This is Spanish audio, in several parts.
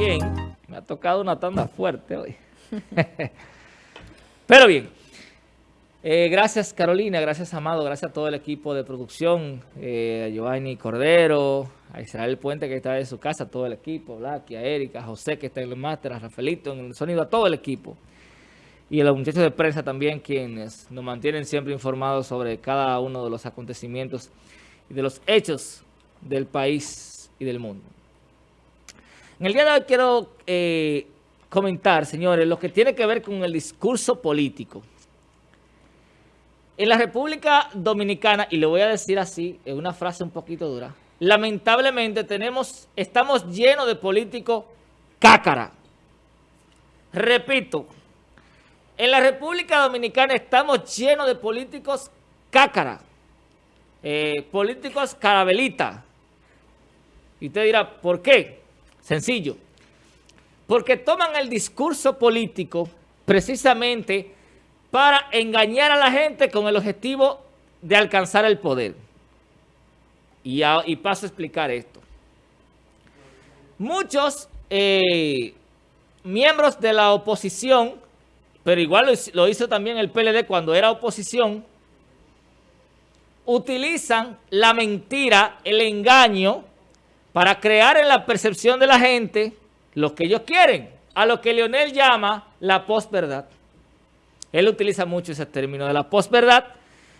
bien. Me ha tocado una tanda fuerte hoy. Pero bien. Eh, gracias Carolina, gracias Amado, gracias a todo el equipo de producción, eh, a Giovanni Cordero, a Israel Puente que está en su casa, todo el equipo, Blacky, a Erika, a José que está en el máster, a Rafaelito en el sonido, a todo el equipo. Y a los muchachos de prensa también quienes nos mantienen siempre informados sobre cada uno de los acontecimientos y de los hechos del país y del mundo. En el día de hoy quiero eh, comentar, señores, lo que tiene que ver con el discurso político. En la República Dominicana, y lo voy a decir así, en una frase un poquito dura, lamentablemente tenemos, estamos llenos de políticos cácara. Repito, en la República Dominicana estamos llenos de políticos cácara, eh, políticos carabelita. Y usted dirá, ¿por qué? Sencillo. Porque toman el discurso político precisamente para engañar a la gente con el objetivo de alcanzar el poder. Y, paso a explicar esto. Muchos eh, miembros de la oposición, pero igual lo, hizo también el PLD cuando era oposición, utilizan la mentira, el engaño, para crear en la percepción de la gente lo que ellos quieren, a lo que Leonel llama la posverdad. Él utiliza mucho ese término de la posverdad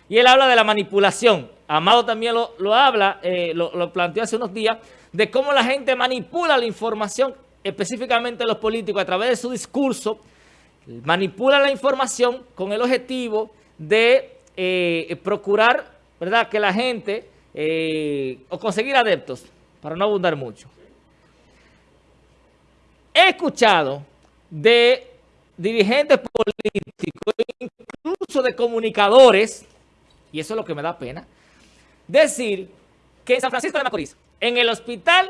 y él habla de la manipulación. Amado también lo, habla, eh, lo, planteó hace unos días, de cómo la gente manipula la información, específicamente los políticos, a través de su discurso, manipula la información con el objetivo de eh, procurar ¿verdad? que la gente, eh, o conseguir adeptos, para no abundar mucho. He escuchado de dirigentes políticos, incluso de comunicadores, y eso es lo que me da pena, decir que en San Francisco de Macorís, en el hospital,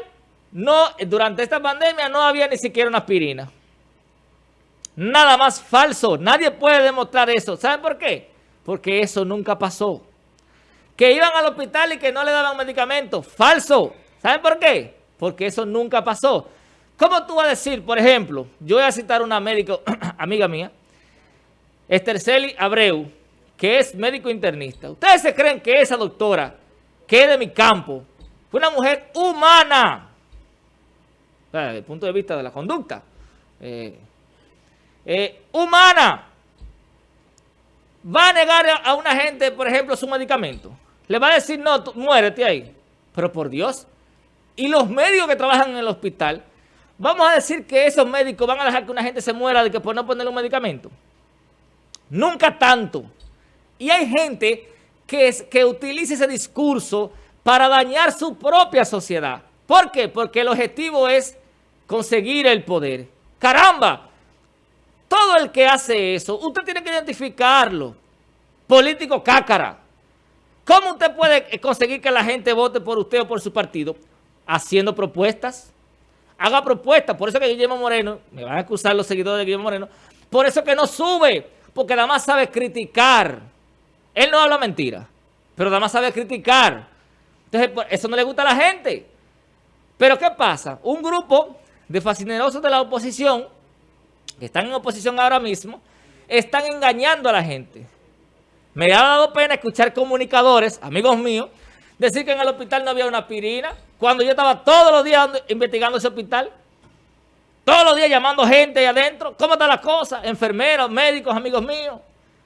no durante esta pandemia no había ni siquiera una aspirina. Nada más falso. Nadie puede demostrar eso. ¿Saben por qué? Porque eso nunca pasó. Que iban al hospital y que no le daban medicamentos. Falso. ¿Saben por qué? Porque eso nunca pasó. ¿Cómo tú vas a decir, por ejemplo, yo voy a citar una médico, amiga mía, Esterceli Abreu, que es médico internista. ¿Ustedes se creen que esa doctora, que es de mi campo, fue una mujer humana? desde el punto de vista de la conducta. Eh, eh, humana. Va a negar a una gente, por ejemplo, su medicamento. Le va a decir, no, muérete ahí. Pero por Dios. Y los médicos que trabajan en el hospital Vamos a decir que esos médicos van a dejar que una gente se muera de que por no ponerle un medicamento. Nunca tanto. Y hay gente que, que utiliza ese discurso para dañar su propia sociedad. ¿Por qué? Porque el objetivo es conseguir el poder. ¡Caramba! Todo el que hace eso, usted tiene que identificarlo. Político cácara. ¿Cómo usted puede conseguir que la gente vote por usted o por su partido? Haciendo propuestas haga propuestas. Por eso que Guillermo Moreno, me van a acusar los seguidores de Guillermo Moreno, por eso que no sube, porque nada más sabe criticar. Él no habla mentira, pero nada más sabe criticar. Entonces, eso no le gusta a la gente. Pero ¿qué pasa? Un grupo de fascinerosos de la oposición, que están en oposición ahora mismo, están engañando a la gente. Me ha dado pena escuchar comunicadores, amigos míos, decir que en el hospital no había una aspirina, cuando yo estaba todos los días investigando ese hospital, todos los días llamando gente ahí adentro, ¿cómo están las cosas? Enfermeros, médicos, amigos míos,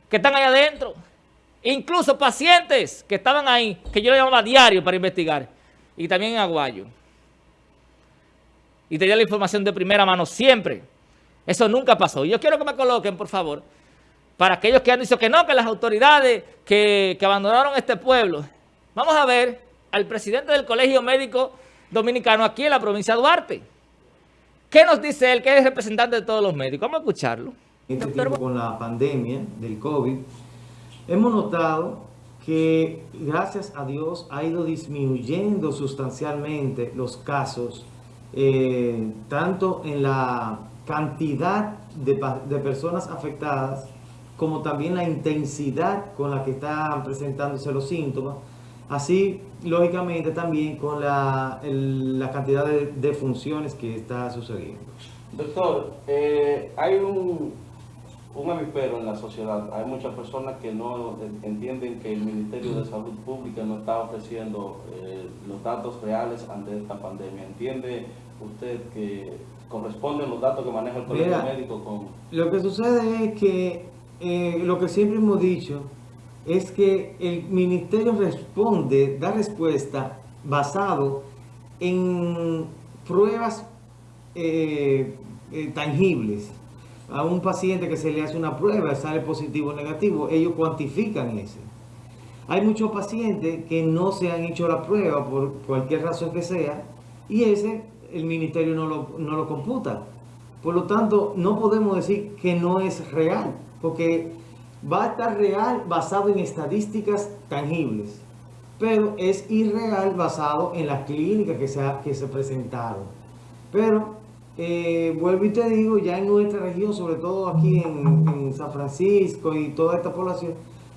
que están ahí adentro, incluso pacientes que estaban ahí, que yo le llamaba diario para investigar, y también en Aguayo. Y tenía la información de primera mano siempre. Eso nunca pasó. Y yo quiero que me coloquen, por favor, para aquellos que han dicho que no, que las autoridades que, que abandonaron este pueblo, Vamos a ver al presidente del Colegio Médico Dominicano aquí en la provincia de Duarte. ¿Qué nos dice él, que es representante de todos los médicos? Vamos a escucharlo. Este tiempo con la pandemia del COVID, hemos notado que gracias a Dios ha ido disminuyendo sustancialmente los casos, eh, tanto en la cantidad de, de personas afectadas, como también la intensidad con la que están presentándose los síntomas, Así lógicamente también con la, la cantidad de, de, funciones que está sucediendo. Doctor, eh, hay un, un avispero en la sociedad. Hay muchas personas que no entienden que el Ministerio de Salud Pública no está ofreciendo eh, los datos reales ante esta pandemia. ¿Entiende usted que corresponden los datos que maneja el colegio médico con...? Lo que sucede es que eh, lo que siempre hemos dicho es que el ministerio responde, da respuesta basado en pruebas eh, eh, tangibles. A un paciente que se le hace una prueba, sale positivo o negativo, ellos cuantifican ese. Hay muchos pacientes que no se han hecho la prueba por cualquier razón que sea y ese el ministerio no lo, no lo computa. Por lo tanto, no podemos decir que no es real, porque va a estar real basado en estadísticas tangibles, pero es irreal basado en las clínicas que se, presentaron. Pero, eh, vuelvo y te digo, ya en nuestra región, sobre todo aquí en San Francisco y toda esta población,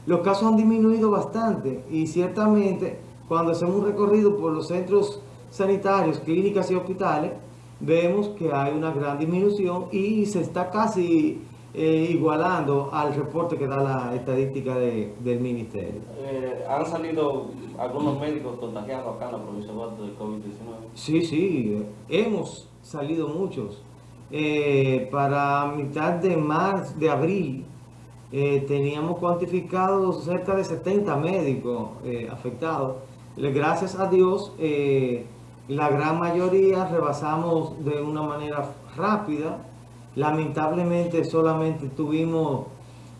los casos han disminuido bastante y ciertamente cuando hacemos un recorrido por los centros sanitarios, clínicas y hospitales, vemos que hay una gran disminución y se está casi eh, igualando al reporte que da la estadística de, del ministerio. Eh, ¿Han salido algunos médicos contagiados acá en la provincia de COVID-19? Sí, sí, hemos salido muchos. Eh, para mitad de marzo, de abril, teníamos cuantificados cerca de 70 médicos afectados. Gracias a Dios, la gran mayoría rebasamos de una manera rápida Lamentablemente solamente tuvimos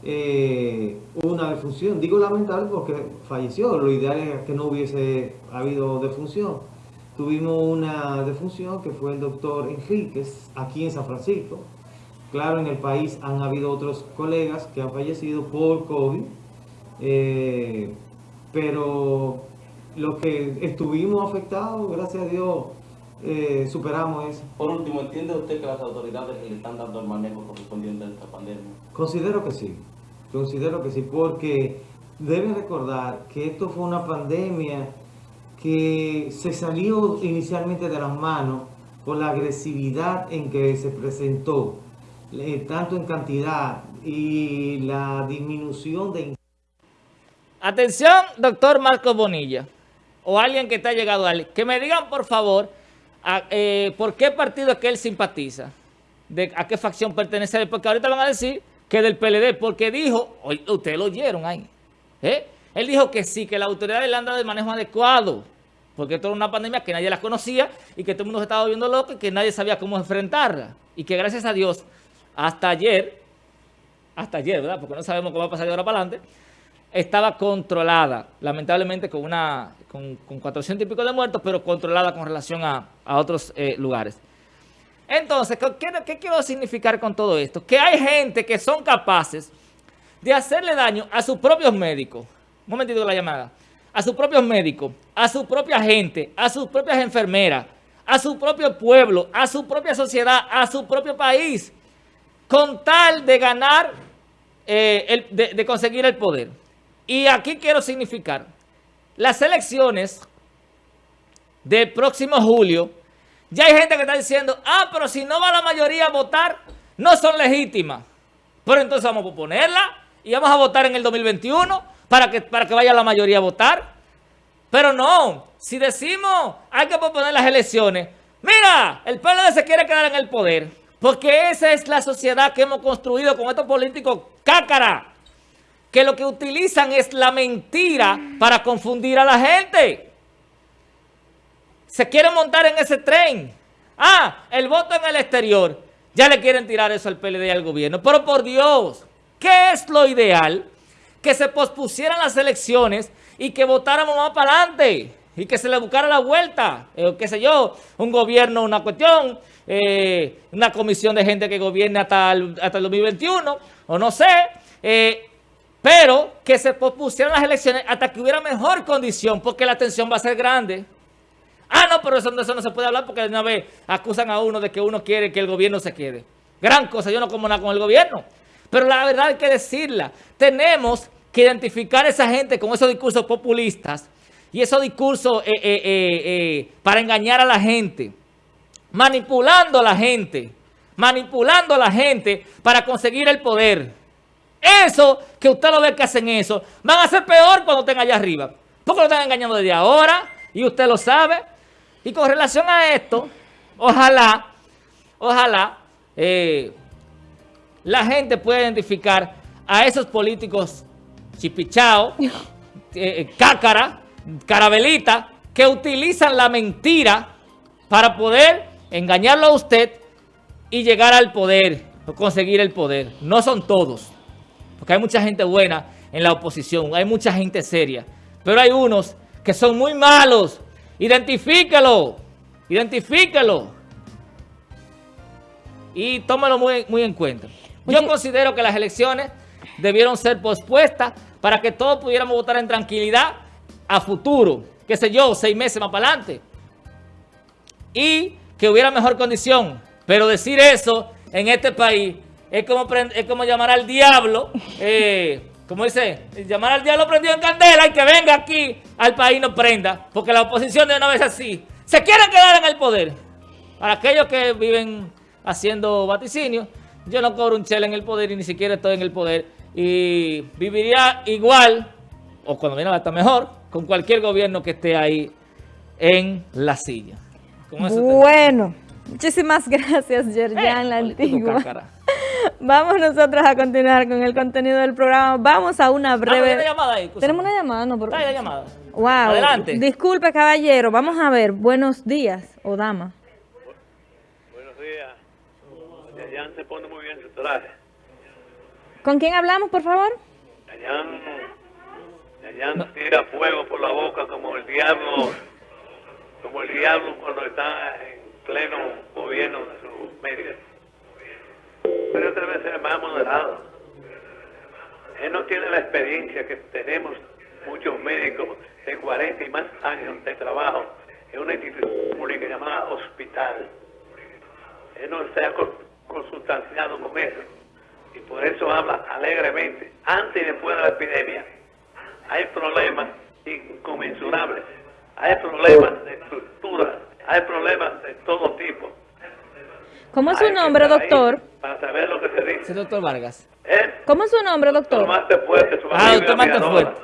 eh, una defunción. Digo lamentable porque falleció. Lo ideal es que no hubiese habido defunción. Tuvimos una defunción que fue el doctor Enríquez aquí en San Francisco. Claro, en el país han habido otros colegas que han fallecido por COVID. Eh, pero los que estuvimos afectados, gracias a Dios, eh, superamos eso. Por último, ¿entiende usted que las autoridades le están dando el manejo correspondiente a esta pandemia? Considero que sí, considero que sí, porque deben recordar que esto fue una pandemia que se salió inicialmente de las manos por la agresividad en que se presentó, eh, tanto en cantidad y la disminución de... Atención, doctor Marco Bonilla, o alguien que está llegado a él, que me digan por favor eh, ¿por qué partido es que él simpatiza? ¿De ¿A qué facción pertenece? Porque ahorita van a decir que del PLD, porque dijo, ustedes lo oyeron ahí, ¿eh? él dijo que sí, que la autoridad le han dado el manejo adecuado, porque esto era una pandemia que nadie la conocía y que todo el mundo se estaba viendo loco y que nadie sabía cómo enfrentarla. Y que gracias a Dios, hasta ayer, hasta ayer, ¿verdad? Porque no sabemos cómo va a pasar de ahora para adelante, estaba controlada, lamentablemente con una con, con 400 y pico de muertos, pero controlada con relación a, otros eh, lugares. Entonces, ¿qué, quiero significar con todo esto? Que hay gente que son capaces de hacerle daño a sus propios médicos. Un momentito la llamada. A sus propios médicos, a su propia gente, a sus propias enfermeras, a su propio pueblo, a su propia sociedad, a su propio país, con tal de ganar, eh, de conseguir el poder. Y aquí quiero significar, las elecciones del próximo julio, ya hay gente que está diciendo, ah, pero si no va la mayoría a votar, no son legítimas. Pero entonces vamos a ponerla y vamos a votar en el 2021 para que, para que vaya la mayoría a votar. Pero no, si decimos hay que proponer las elecciones, mira, el pueblo se quiere quedar en el poder, porque esa es la sociedad que hemos construido con estos políticos cácara que lo que utilizan es la mentira para confundir a la gente. Se quieren montar en ese tren. Ah, el voto en el exterior. Ya le quieren tirar eso al PLD y al gobierno. Pero por Dios, ¿qué es lo ideal? Que se pospusieran las elecciones y que votáramos más para adelante. Y que se le buscara la vuelta. Eh, qué sé yo, un gobierno, una cuestión, eh, una comisión de gente que gobierne hasta el, hasta el 2021, o no sé. Eh, pero que se pospusieran las elecciones hasta que hubiera mejor condición, porque la tensión va a ser grande. Ah, no, pero eso, eso no se puede hablar porque de una vez acusan a uno de que uno quiere que el gobierno se quede. Gran cosa, yo no como nada con el gobierno. Pero la verdad hay que decirla. Tenemos que identificar a esa gente con esos discursos populistas y esos discursos eh, eh, eh, para engañar a la gente, manipulando a la gente, manipulando a la gente para conseguir el poder. Eso, que usted lo ve que hacen eso, van a ser peor cuando estén allá arriba. Porque lo están engañando desde ahora y usted lo sabe. Y con relación a esto, ojalá, ojalá la gente pueda identificar a esos políticos chipichao, cácara, carabelita, que utilizan la mentira para poder engañarlo a usted y llegar al poder, o conseguir el poder. No son todos, porque hay mucha gente buena en la oposición, hay mucha gente seria, pero hay unos que son muy malos. Identifícalo, identifícalo y tómalo muy, muy en cuenta. Yo considero que las elecciones debieron ser pospuestas para que todos pudiéramos votar en tranquilidad a futuro, qué sé yo, seis meses más para adelante. Y que hubiera mejor condición. Pero decir eso en este país es como, es como llamar al diablo, eh, como dice, llamar al diablo prendido en candela y que venga aquí al país no prenda, porque la oposición de una vez así, se quieren quedar en el poder. Para aquellos que viven haciendo vaticinio, yo no cobro un chel en el poder y ni siquiera estoy en el poder y viviría igual, o cuando viene hasta mejor, con cualquier gobierno que esté ahí en la silla. Bueno, muchísimas gracias, Yerjan, eh, la antigua. Vamos nosotros a continuar con el contenido del programa. Vamos a una breve... una llamada ahí, Tenemos una llamada, ¿no? Por... la llamada. Wow. Adelante. Disculpe, caballero. Vamos a ver. Buenos días, o dama. Buenos días. Yerjan se pone muy bien su traje. ¿Con quién hablamos, por favor? Allá no. tira fuego por la boca como el diablo, como el diablo cuando está en pleno gobierno de sus medios. Pero otra vez más moderado. Él no tiene la experiencia que tenemos muchos médicos de 40 y más años de trabajo en una institución pública llamada hospital. Él no se ha consultanciado con eso y por eso habla alegremente, antes y después de la epidemia. Hay problemas inconmensurables, hay problemas de estructura, hay problemas de todo tipo. ¿Cómo es su nombre, doctor? Para saber lo que se dice. Sí, doctor Vargas. ¿Eh? ¿Cómo es su nombre, doctor? Doctor Fuerte. Su ah, doctor Fuerte.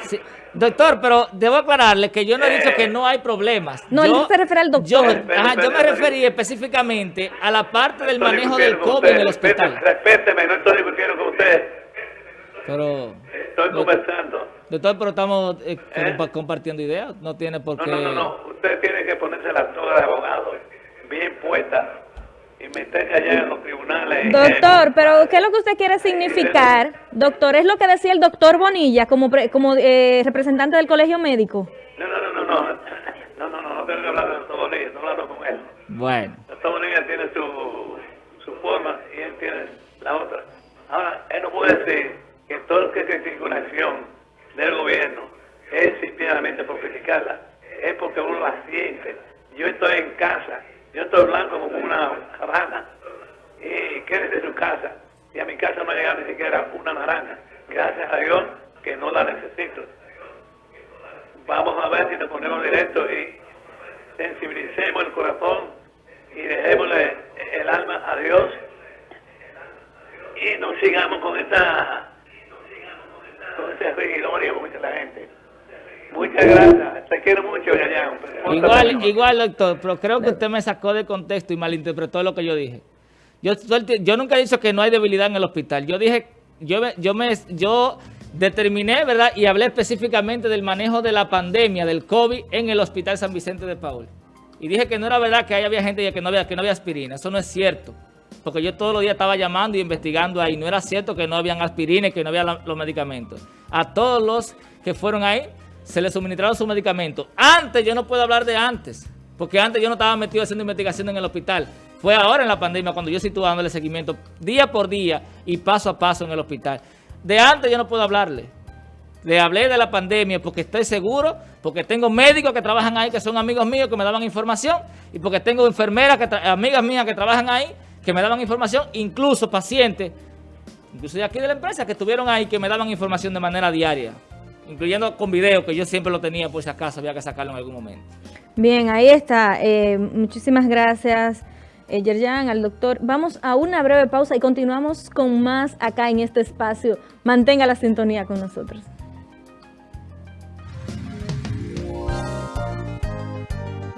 Sí. Doctor, pero debo aclararle que yo no he dicho que no hay problemas. No, él se refiere al doctor. Yo, yo me referí específicamente a la parte del manejo del COVID en el hospital. Respéteme, no estoy discutiendo con usted. Pero... Estoy conversando. Doctor, pero estamos eh, ¿Eh? compartiendo ideas. No tiene por qué... No, no, no. Usted tiene que ponerse la toga de abogado bien puesta y meterse allá en tribunales. Doctor, pero ¿qué es lo que usted quiere significar? Doctor, ¿es lo que decía el doctor Bonilla como, como eh, representante del colegio médico? No, no, no, no, no, no, no, no, no tengo que hablar del doctor Bonilla, no hablo con él. Bueno. El doctor Bonilla tiene su, su forma y él tiene la otra. Ahora, él no puede decir que todo lo que critica una acción del gobierno es simplemente por criticarla, es porque uno la siente. Yo estoy en casa yo estoy blanco como una rana y quédese en su casa. Y a mi casa no llega ni siquiera una naranja. Gracias a Dios que no la necesito. Vamos a ver si nos ponemos directo y sensibilicemos el corazón y dejémosle el alma a Dios y no sigamos con esta con ese rigidorio dice la gente. Muchas gracias. Te quiero mucho, Yayán. Igual, igual, doctor, pero creo que usted me sacó de contexto y malinterpretó lo que yo dije. Yo, yo nunca he dicho que no hay debilidad en el hospital. Yo dije, yo, yo, me, yo determiné, ¿verdad? Y hablé específicamente del manejo de la pandemia, del COVID, en el Hospital San Vicente de Paul. Y dije que no era verdad que había gente que no había, que no había aspirina. Eso no es cierto. Porque yo todos los días estaba llamando y investigando ahí. No era cierto que no habían aspirina y que no había los medicamentos. A todos los que fueron ahí, se le suministraron sus medicamentos. Antes, yo no puedo hablar de antes, porque antes yo no estaba metido haciendo investigación en el hospital. Fue ahora en la pandemia cuando yo sí estuve dándole seguimiento día por día y paso a paso en el hospital. De antes yo no puedo hablarle. Le hablé de la pandemia porque estoy seguro, porque tengo médicos que trabajan ahí que son amigos míos que me daban información y porque tengo enfermeras, amigas mías que trabajan ahí que me daban información, incluso pacientes, incluso de aquí de la empresa que estuvieron ahí que me daban información de manera diaria. incluyendo con video, que yo siempre lo tenía por si acaso, había que sacarlo en algún momento. Bien, ahí está. Eh, muchísimas gracias, eh, Yerjan, al doctor. Vamos a una breve pausa y continuamos con más acá en este espacio. Mantenga la sintonía con nosotros.